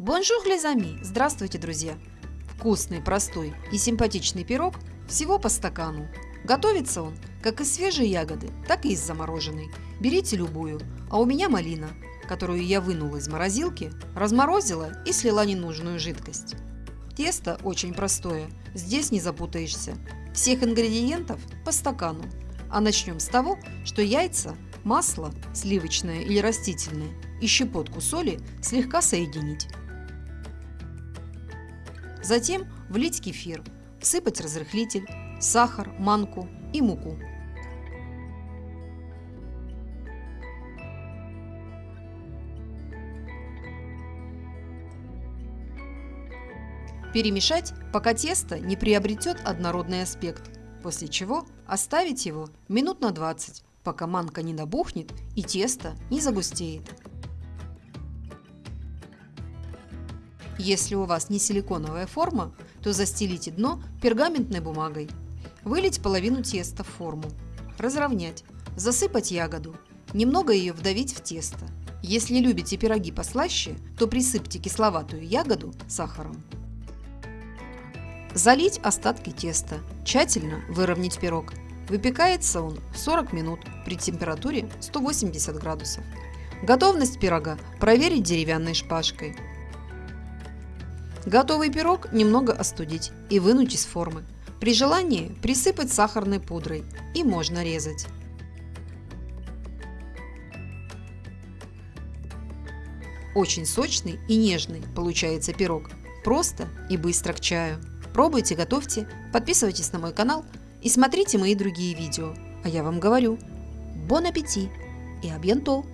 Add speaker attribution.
Speaker 1: Bonjour, les amis! Здравствуйте, друзья! Вкусный, простой и симпатичный пирог всего по стакану. Готовится он как из свежей ягоды, так и из замороженной. Берите любую, а у меня малина, которую я вынула из морозилки, разморозила и слила ненужную жидкость. Тесто очень простое, здесь не запутаешься. Всех ингредиентов по стакану. А начнем с того, что яйца, масло, сливочное или растительное, и щепотку соли слегка соединить. Затем влить кефир, всыпать разрыхлитель, сахар, манку и муку. Перемешать, пока тесто не приобретет однородный аспект, после чего оставить его минут на 20, пока манка не набухнет и тесто не загустеет. Если у вас не силиконовая форма, то застелите дно пергаментной бумагой. Вылить половину теста в форму. Разровнять. Засыпать ягоду. Немного ее вдавить в тесто. Если любите пироги послаще, то присыпьте кисловатую ягоду сахаром. Залить остатки теста. Тщательно выровнять пирог. Выпекается он 40 минут при температуре 180 градусов. Готовность пирога проверить деревянной шпажкой. Готовый пирог немного остудить и вынуть из формы. При желании присыпать сахарной пудрой и можно резать. Очень сочный и нежный получается пирог. Просто и быстро к чаю. Пробуйте, готовьте, подписывайтесь на мой канал и смотрите мои другие видео. А я вам говорю, бон аппетит и абьянто!